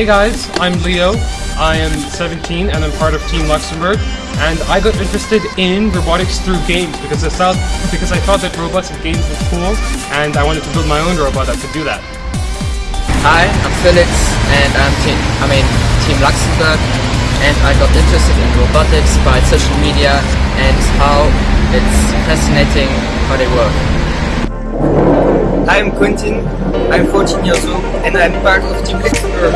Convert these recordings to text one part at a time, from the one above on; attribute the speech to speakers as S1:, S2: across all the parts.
S1: Hey guys, I'm Leo. I am 17 and I'm part of Team Luxembourg. And I got interested in robotics through games because I thought because I thought that robots and games was cool, and I wanted to build my own robot that could do that.
S2: Hi, I'm Felix, and I'm team. I mean Team Luxembourg, and I got interested in robotics by social media and how it's fascinating how they work.
S3: I'm Quentin, I'm 14 years old and I'm part of Team Luxembourg.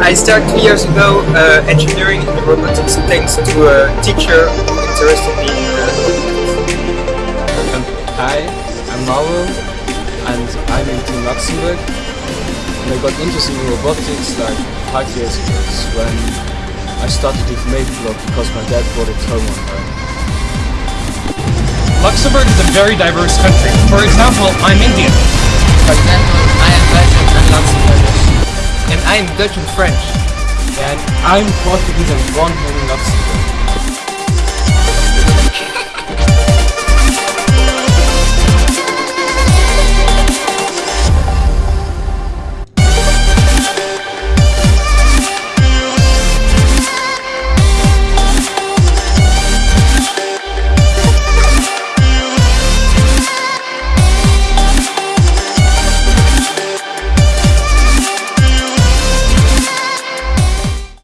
S3: I started two years ago uh, engineering in robotics thanks to a teacher who interested me in uh,
S4: Hi, I'm Mauro and I'm in Team Luxembourg and I got interested in robotics like five years ago when I started with Makeblock because my dad brought it home one day.
S1: Luxembourg is a very diverse country. For example, I'm Indian.
S2: For example, I am Belgian and Luxembourgish.
S3: and I'm Dutch and French.
S4: And I'm Portuguese and born here in Luxembourg.